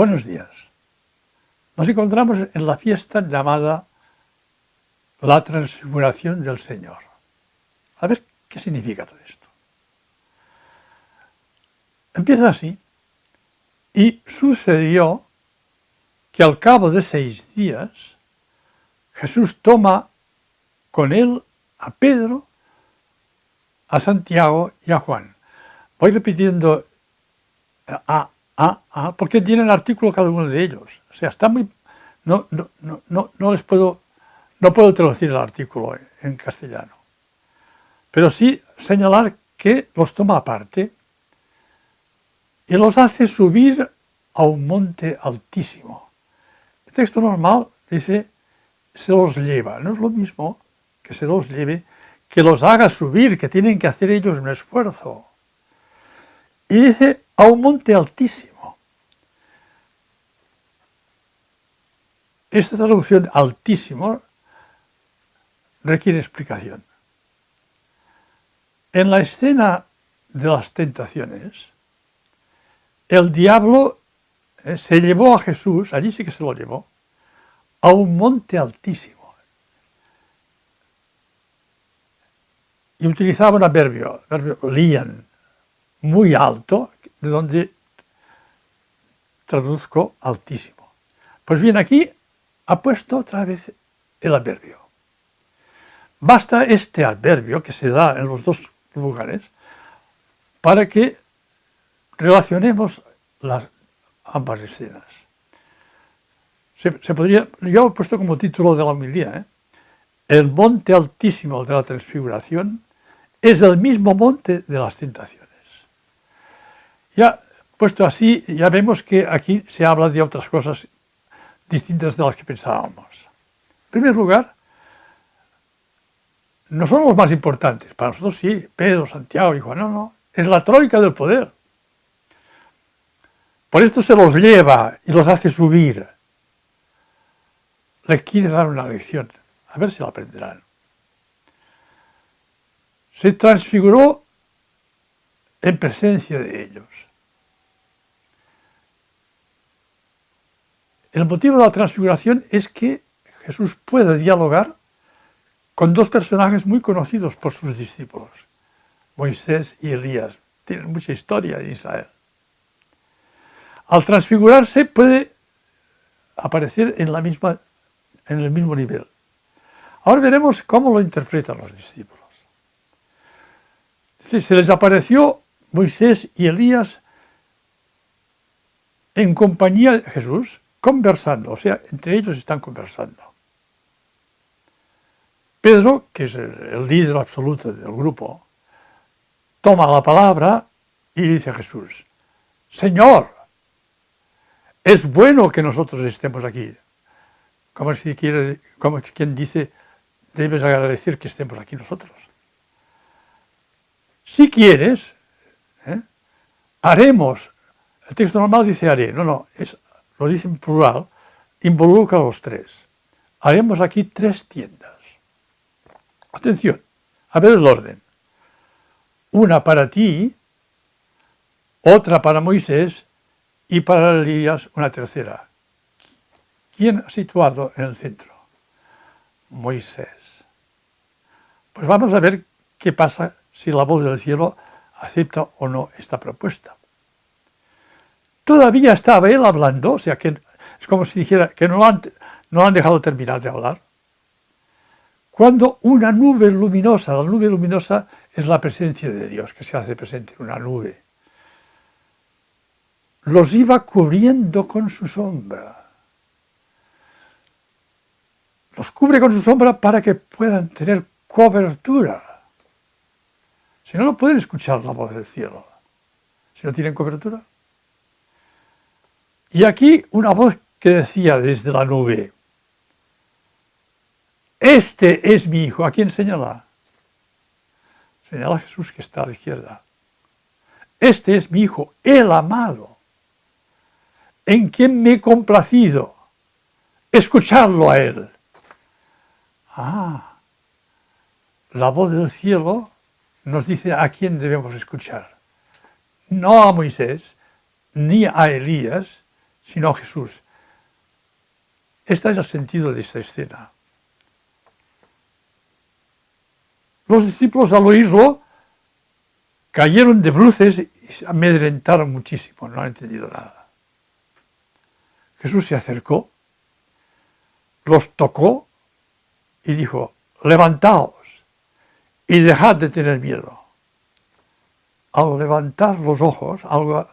Buenos días. Nos encontramos en la fiesta llamada la transfiguración del Señor. A ver qué significa todo esto. Empieza así. Y sucedió que al cabo de seis días Jesús toma con él a Pedro, a Santiago y a Juan. Voy repitiendo a, a, a, porque tiene el artículo cada uno de ellos. O sea, está muy... No, no, no, no les puedo... No puedo traducir el artículo en castellano. Pero sí señalar que los toma aparte y los hace subir a un monte altísimo. El texto normal dice, se los lleva. No es lo mismo que se los lleve, que los haga subir, que tienen que hacer ellos un esfuerzo. Y dice, a un monte altísimo. Esta traducción altísimo requiere explicación. En la escena de las tentaciones, el diablo eh, se llevó a Jesús, allí sí que se lo llevó, a un monte altísimo. Y utilizaba un adverbio, adverbio lian, muy alto, de donde traduzco altísimo. Pues bien, aquí ha puesto otra vez el adverbio. Basta este adverbio que se da en los dos lugares para que relacionemos las ambas escenas. Se, podría, yo he puesto como título de la homilía, ¿eh? el monte altísimo de la transfiguración es el mismo monte de las tentaciones. Ya puesto así, ya vemos que aquí se habla de otras cosas distintas de las que pensábamos. En primer lugar, no son los más importantes, para nosotros sí, Pedro, Santiago y Juan, no, no, es la troika del poder. Por esto se los lleva y los hace subir. Le quiere dar una lección, a ver si la aprenderán. Se transfiguró en presencia de ellos. El motivo de la transfiguración es que Jesús puede dialogar con dos personajes muy conocidos por sus discípulos, Moisés y Elías. Tienen mucha historia en Israel. Al transfigurarse puede aparecer en, la misma, en el mismo nivel. Ahora veremos cómo lo interpretan los discípulos. Se les apareció Moisés y Elías en compañía de Jesús, conversando, o sea, entre ellos están conversando. Pedro, que es el, líder absoluto del grupo, toma la palabra y dice a Jesús, Señor, es bueno que nosotros estemos aquí. Como si quiere, como quien dice, debes agradecer que estemos aquí nosotros. Si quieres, ¿eh? haremos, el texto normal dice haré, no, no, es lo dice en plural, involucra a los tres. Haremos aquí tres tiendas. Atención, a ver el orden. Una para ti, otra para Moisés y para Elías una tercera. ¿Quién ha situado en el centro? Moisés. Pues vamos a ver qué pasa si la voz del cielo acepta o no esta propuesta. Todavía estaba él hablando, o sea que es como si dijera que no han, no han dejado terminar de hablar. Cuando una nube luminosa, la nube luminosa es la presencia de Dios que se hace presente en una nube, los iba cubriendo con su sombra. Los cubre con su sombra para que puedan tener cobertura. Si no, no pueden escuchar la voz del cielo. Si no tienen cobertura. Y aquí una voz que decía desde la nube, este es mi hijo. ¿A quién señala? Señala Jesús que está a la izquierda. Este es mi hijo, el amado, en quien me he complacido. Escucharlo a él. Ah, la voz del cielo nos dice a quién debemos escuchar. No a Moisés, ni a Elías, sino Jesús. Este es el sentido de esta escena. Los discípulos al oírlo cayeron de bruces y se amedrentaron muchísimo, no han entendido nada. Jesús se acercó, los tocó y dijo, levantaos y dejad de tener miedo. Al levantar los ojos, algo.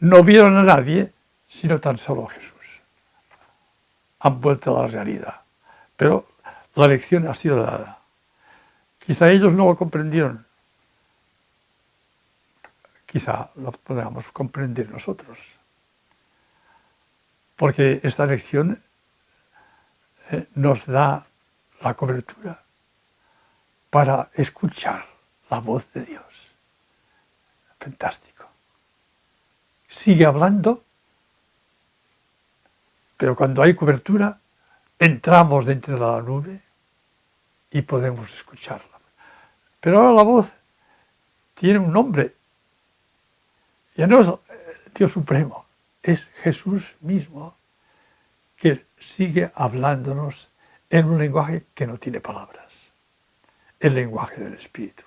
No vieron a nadie, sino tan solo a Jesús. Han vuelto a la realidad. Pero la lección ha sido dada. Quizá ellos no lo comprendieron. Quizá lo podamos comprender nosotros. Porque esta lección eh, nos da la cobertura para escuchar la voz de Dios. Fantástico. Sigue hablando, pero cuando hay cobertura, entramos dentro de la nube y podemos escucharla. Pero ahora la voz tiene un nombre. Ya no es Dios Supremo, es Jesús mismo que sigue hablándonos en un lenguaje que no tiene palabras, el lenguaje del Espíritu.